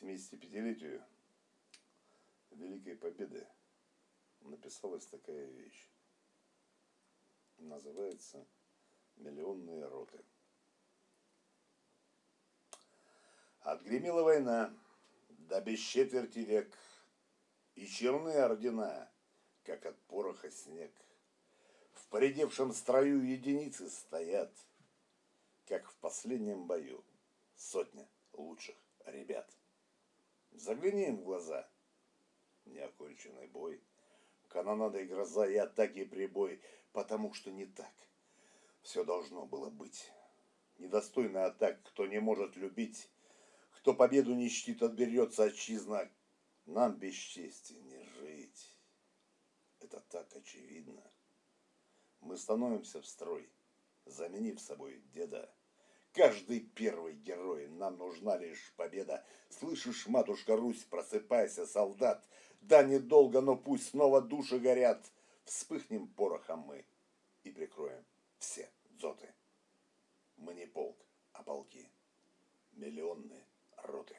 75-летию Великой Победы написалась такая вещь. Называется «Миллионные роты». Отгремела война, да без четверти век, И черные ордена, как от пороха снег. В поредевшем строю единицы стоят, Как в последнем бою сотня лучших ребят. Загляни им в глаза. Неоконченный бой. Канонада и гроза, и атаки и прибой. Потому что не так. Все должно было быть. Недостойный атак, кто не может любить. Кто победу не чтит, отберется отчизна. Нам без чести не жить. Это так очевидно. Мы становимся в строй, заменив собой деда. Каждый первый герой, нам нужна лишь победа. Слышишь, матушка Русь, просыпайся, солдат. Да, недолго, но пусть снова души горят. Вспыхнем порохом мы и прикроем все дзоты. Мы не полк, а полки. Миллионные роты.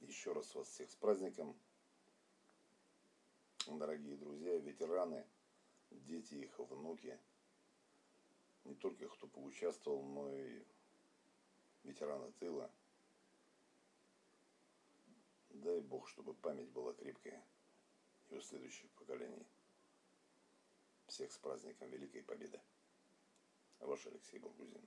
Еще раз вас всех с праздником дорогие друзья, ветераны, дети их, внуки, не только кто поучаствовал, но и ветераны тыла. Дай Бог, чтобы память была крепкая и у следующих поколений. Всех с праздником Великой Победы. Ваш Алексей Болгузин.